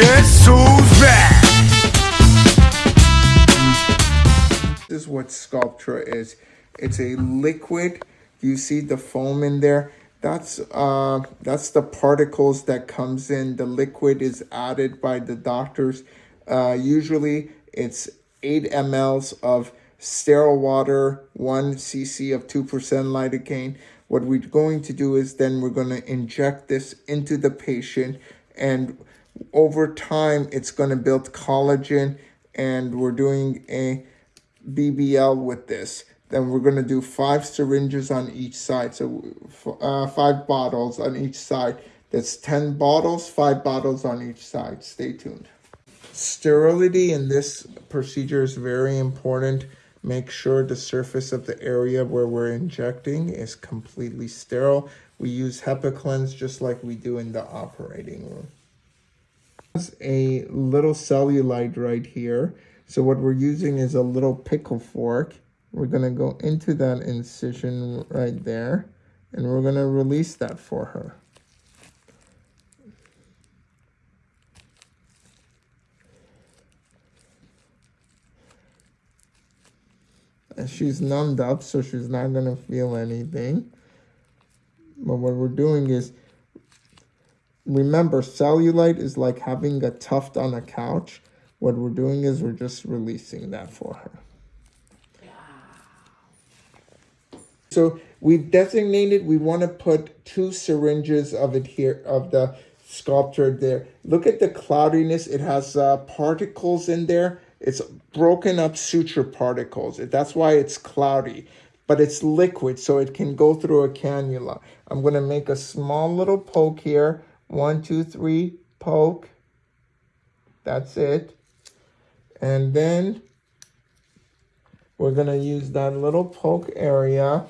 Back? This is what Sculptra is. It's a liquid. You see the foam in there. That's uh, that's the particles that comes in. The liquid is added by the doctors. Uh, usually it's 8 mLs of sterile water, 1 cc of 2% lidocaine. What we're going to do is then we're going to inject this into the patient and over time it's going to build collagen and we're doing a BBL with this. Then we're going to do five syringes on each side. So uh, five bottles on each side. That's 10 bottles, five bottles on each side. Stay tuned. Sterility in this procedure is very important. Make sure the surface of the area where we're injecting is completely sterile. We use Hibiclens just like we do in the operating room. A little cellulite right here. So what we're using is a little pickle fork. We're going to go into that incision right there. And we're going to release that for her. And she's numbed up, so she's not going to feel anything. But what we're doing is, remember, cellulite is like having a tuft on a couch. What we're doing is we're just releasing that for her. So we've designated, we want to put two syringes of it here, of the Sculptra there. Look at the cloudiness. It has uh, particles in there. It's broken up suture particles. That's why it's cloudy, but it's liquid, so it can go through a cannula. I'm going to make a small little poke here. One, two, three, poke. That's it. And then we're going to use that little poke area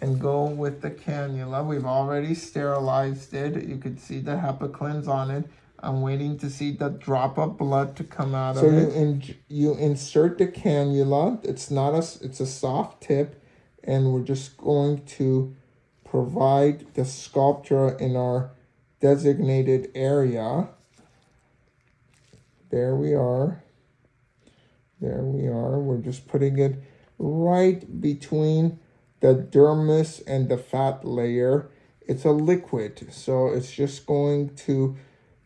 and go with the cannula. We've already sterilized it. You can see the Hibiclens on it. I'm waiting to see the drop of blood to come out so of it. So you, in, you insert the cannula. It's not a, it's a soft tip. And we're just going to provide the Sculptra in our designated area. There we are. There we are. We're just putting it right between the dermis and the fat layer. It's a liquid, so it's just going to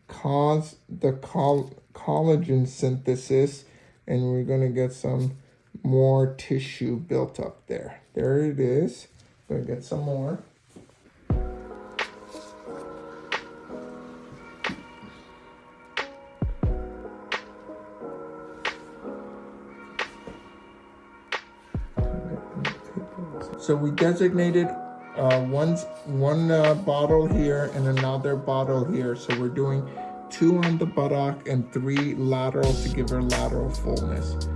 cause the coll collagen synthesis and we're going to get some more tissue built up there. There it is. Going to get some more. So we designated uh, one, one uh, bottle here and another bottle here. So we're doing two on the buttock and three lateral to give her lateral fullness.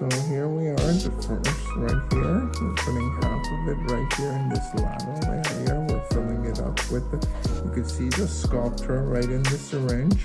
So here we are, the first right here. We're putting half of it right here in this lateral area. We're filling it up with the, you can see the Sculptra right in the syringe.